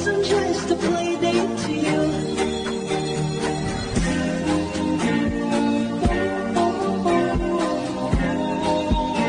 wasn't just a play date to you.